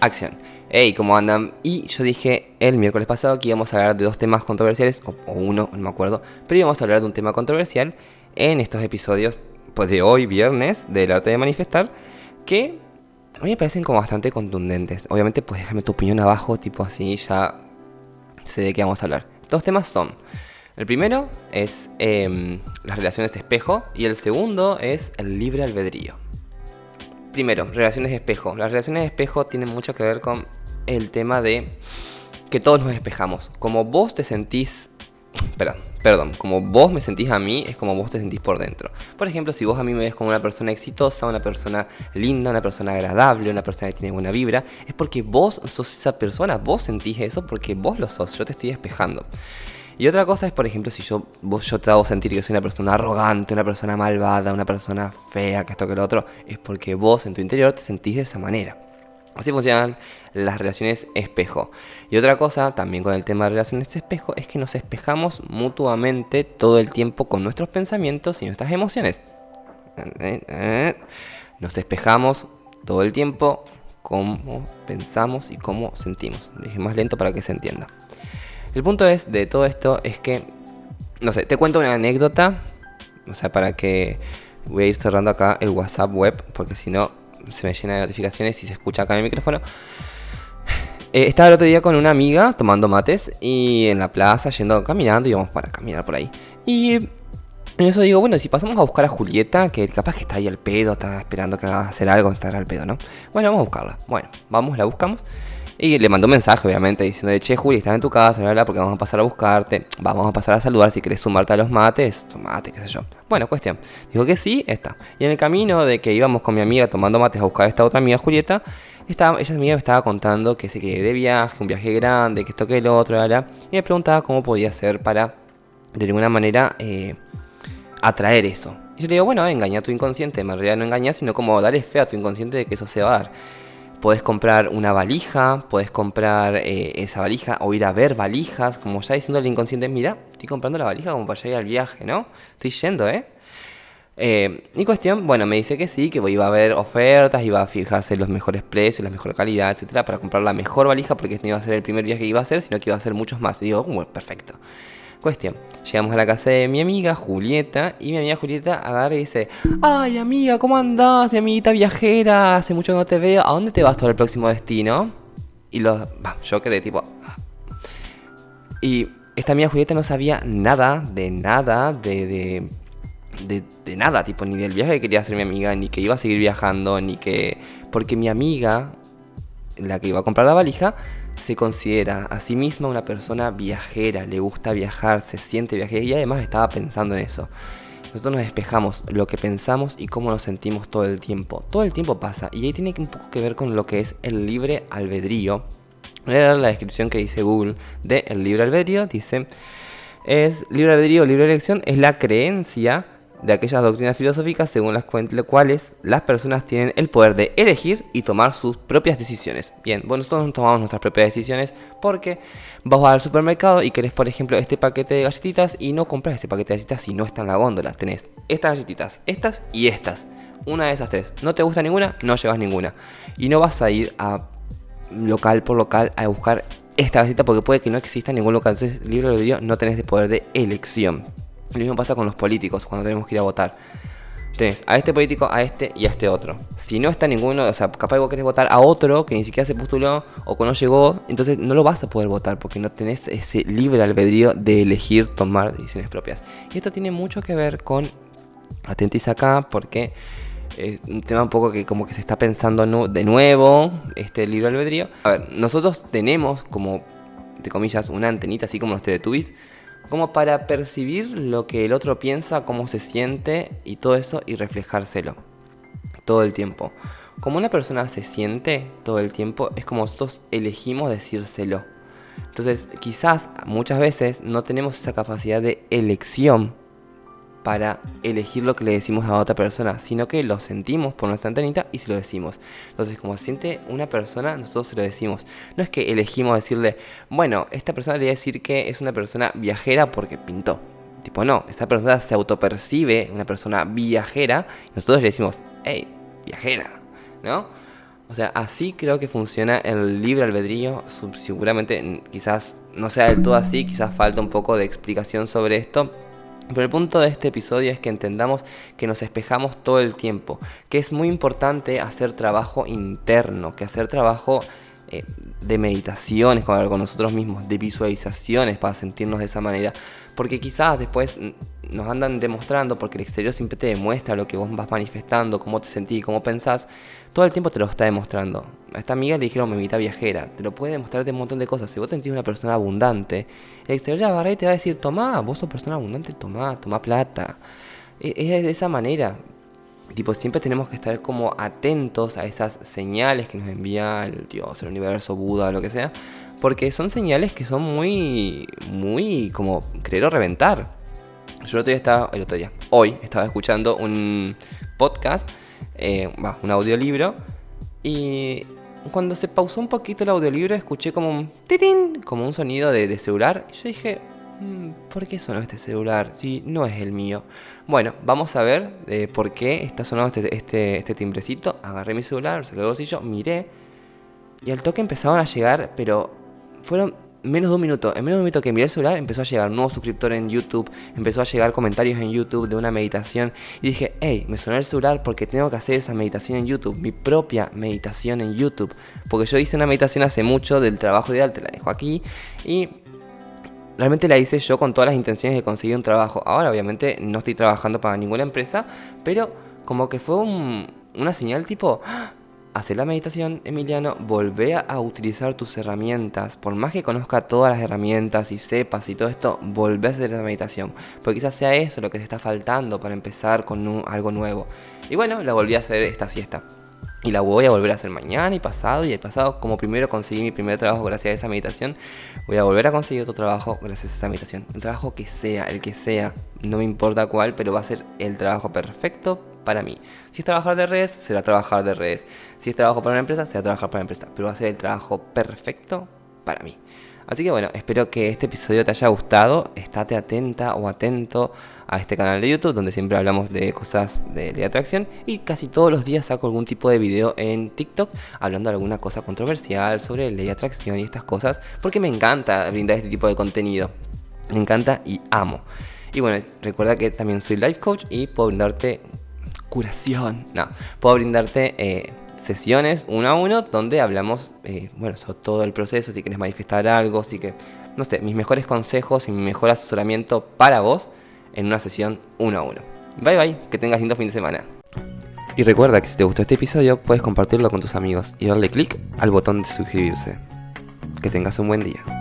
acción. Hey, ¿cómo andan? Y yo dije el miércoles pasado que íbamos a hablar de dos temas controversiales, o, uno, no me acuerdo, pero íbamos a hablar de un tema controversial en estos episodios pues, de hoy, viernes, del arte de manifestar, que a mí me parecen como bastante contundentes. Obviamente, pues déjame tu opinión abajo, tipo así, ya sé de qué vamos a hablar. Dos temas son, el primero es em, las relaciones de espejo y el segundo es el libre albedrío. Primero, relaciones de espejo. Las relaciones de espejo tienen mucho que ver con el tema de que todos nos despejamos. Como vos te sentís, perdón, perdón, como vos me sentís a mí, es como vos te sentís por dentro. Por ejemplo, si vos a mí me ves como una persona exitosa, una persona linda, una persona agradable, una persona que tiene buena vibra, es porque vos sos esa persona, vos sentís eso porque vos lo sos, yo te estoy despejando. Y otra cosa es, por ejemplo, si yo, vos, yo te hago sentir que soy una persona arrogante, una persona malvada, una persona fea, que esto que lo otro, es porque vos en tu interior te sentís de esa manera. Así funcionan las relaciones espejo. Y otra cosa, también con el tema de relaciones espejo, es que nos espejamos mutuamente todo el tiempo con nuestros pensamientos y nuestras emociones. Nos espejamos todo el tiempo cómo pensamos y cómo sentimos. Dije más lento para que se entienda. El punto es de todo esto es que, no sé, te cuento una anécdota, o sea, para que voy a ir cerrando acá el WhatsApp web, porque si no se me llena de notificaciones y se escucha acá en el micrófono. Eh, estaba el otro día con una amiga tomando mates y en la plaza, yendo caminando, y vamos para caminar por ahí. Y en eso digo, bueno, si pasamos a buscar a Julieta, que capaz que está ahí al pedo, está esperando que haga hacer algo, estará al pedo, ¿no? Bueno, vamos a buscarla. Bueno, vamos, la buscamos. Y le mandó un mensaje, obviamente, diciendo, che, Juli, estás en tu casa, bla, porque vamos a pasar a buscarte, vamos a pasar a saludar, si querés sumarte a los mates, sumate, qué sé yo. Bueno, cuestión. Dijo que sí, está. Y en el camino de que íbamos con mi amiga tomando mates a buscar a esta otra amiga, Julieta, estaba, ella amiga me estaba contando que se quería de viaje, un viaje grande, que esto que el otro, bla, y me preguntaba cómo podía hacer para, de alguna manera, eh, atraer eso. Y yo le digo, bueno, engaña a tu inconsciente, en realidad no engañas, sino como darle fe a tu inconsciente de que eso se va a dar. Puedes comprar una valija, puedes comprar eh, esa valija o ir a ver valijas, como ya diciendo al inconsciente, mira, estoy comprando la valija como para ir al viaje, ¿no? Estoy yendo, ¿eh? ¿eh? cuestión, bueno, me dice que sí, que iba a haber ofertas, iba a fijarse los mejores precios, la mejor calidad, etcétera, para comprar la mejor valija, porque este no iba a ser el primer viaje que iba a hacer, sino que iba a ser muchos más. Y digo, perfecto. Cuestión, llegamos a la casa de mi amiga Julieta y mi amiga Julieta agarra y dice, ay amiga, ¿cómo andás? Mi amiguita viajera, hace mucho que no te veo, ¿a dónde te vas todo el próximo destino? Y los, yo quedé tipo... Ah". Y esta amiga Julieta no sabía nada, de nada, de, de, de, nada, tipo, ni del viaje que quería hacer mi amiga, ni que iba a seguir viajando, ni que... Porque mi amiga, la que iba a comprar la valija, se considera a sí misma una persona viajera, le gusta viajar, se siente viajera y además estaba pensando en eso. Nosotros nos despejamos lo que pensamos y cómo nos sentimos todo el tiempo. Todo el tiempo pasa y ahí tiene un poco que ver con lo que es el libre albedrío. Voy a la descripción que dice Google de el libre albedrío. Dice, es libre albedrío, libre elección, es la creencia de aquellas doctrinas filosóficas según las cuales las personas tienen el poder de elegir y tomar sus propias decisiones. Bien, bueno, nosotros tomamos nuestras propias decisiones porque vas al supermercado y querés, por ejemplo, este paquete de galletitas y no compras ese paquete de galletitas si no está en la góndola. Tenés estas galletitas, estas y estas. Una de esas tres. No te gusta ninguna, no llevas ninguna. Y no vas a ir a local por local a buscar esta galletita porque puede que no exista ningún local. Entonces, de no tenés el poder de elección. Lo mismo pasa con los políticos cuando tenemos que ir a votar. Tenés a este político, a este y a este otro. Si no está ninguno, o sea, capaz vos querés votar a otro que ni siquiera se postuló o que no llegó, entonces no lo vas a poder votar porque no tenés ese libre albedrío de elegir tomar decisiones propias. Y esto tiene mucho que ver con, atentis acá, porque es un tema un poco que como que se está pensando de nuevo, este libre albedrío. A ver, nosotros tenemos como, de comillas, una antenita así como los Teletubbies como para percibir lo que el otro piensa, cómo se siente y todo eso y reflejárselo todo el tiempo. Como una persona se siente todo el tiempo, es como nosotros elegimos decírselo. Entonces, quizás muchas veces no tenemos esa capacidad de elección para elegir lo que le decimos a otra persona, sino que lo sentimos por nuestra antenita y se lo decimos. Entonces, como siente una persona, nosotros se lo decimos. No es que elegimos decirle, bueno, esta persona le voy a decir que es una persona viajera porque pintó. Tipo, no, esta persona se autopercibe una persona viajera y nosotros le decimos, hey, viajera, ¿no? O sea, así creo que funciona el libre albedrío. Seguramente quizás no sea del todo así, quizás falta un poco de explicación sobre esto. Pero el punto de este episodio es que entendamos que nos espejamos todo el tiempo, que es muy importante hacer trabajo interno, que hacer trabajo eh, de meditaciones con, con nosotros mismos, de visualizaciones para sentirnos de esa manera. Porque quizás después nos andan demostrando, porque el exterior siempre te demuestra lo que vos vas manifestando, cómo te sentís, cómo pensás, todo el tiempo te lo está demostrando. A esta amiga le dijeron memita viajera, te lo puede demostrar de un montón de cosas. Si vos te sentís una persona abundante, el exterior de la y te va a decir, tomá, vos sos persona abundante, tomá, tomá plata. E, es de esa manera. Tipo, siempre tenemos que estar como atentos a esas señales que nos envía el Dios, el universo, Buda, lo que sea. Porque son señales que son muy, muy como querer o reventar. Yo el otro día estaba, el otro día, hoy estaba escuchando un podcast, eh, un audiolibro, y cuando se pausó un poquito el audiolibro escuché como un titín, como un sonido de, celular, y yo dije, Mm, ¿Por qué sonó este celular? Si no es el mío. Bueno, vamos a ver eh, por qué está sonando este, este, este, timbrecito. Agarré mi celular, saqué el bolsillo, miré. Y al toque empezaron a llegar, pero fueron menos de un minuto. En menos de un minuto que miré el celular, empezó a llegar un nuevo suscriptor en YouTube. Empezó a llegar comentarios en YouTube de una meditación. Y dije, hey, me sonó el celular porque tengo que hacer esa meditación en YouTube. Mi propia meditación en YouTube. Porque yo hice una meditación hace mucho del trabajo ideal, te la dejo aquí. Y realmente la hice yo con todas las intenciones de conseguir un trabajo. Ahora obviamente no estoy trabajando para ninguna empresa, pero como que fue una señal tipo, ¡Ah! Hacer la meditación, Emiliano, volvé a utilizar tus herramientas. Por más que conozca todas las herramientas y sepas y todo esto, volvé a hacer la meditación. Porque quizás sea eso lo que te está faltando para empezar con algo nuevo. Y bueno, la volví a hacer esta siesta. Y la voy a volver a hacer mañana y pasado y el pasado. Como primero conseguí mi primer trabajo gracias a esa meditación, voy a volver a conseguir otro trabajo gracias a esa meditación. El trabajo que sea, el que sea, no me importa cuál, pero va a ser el trabajo perfecto para mí. Si es trabajar de redes, será trabajar de redes. Si es trabajo para una empresa, será trabajar para una empresa. Pero va a ser el trabajo perfecto para mí. Así que bueno, espero que este episodio te haya gustado. Estate atenta o atento a este canal de YouTube donde siempre hablamos de cosas de ley de atracción y casi todos los días saco algún tipo de video en TikTok hablando de alguna cosa controversial sobre ley de atracción y estas cosas porque me encanta brindar este tipo de contenido. Me encanta y amo. Y bueno, recuerda que también soy life coach y puedo brindarte curación. No, puedo brindarte eh, sesiones uno a uno donde hablamos, eh, bueno, sobre todo el proceso, si quieres manifestar algo, si que, no sé, mis mejores consejos y mi mejor asesoramiento para vos en una sesión uno a uno. Bye bye, que tengas lindo fin de semana. Y recuerda que si te gustó este episodio puedes compartirlo con tus amigos y darle click al botón de suscribirse. Que tengas un buen día.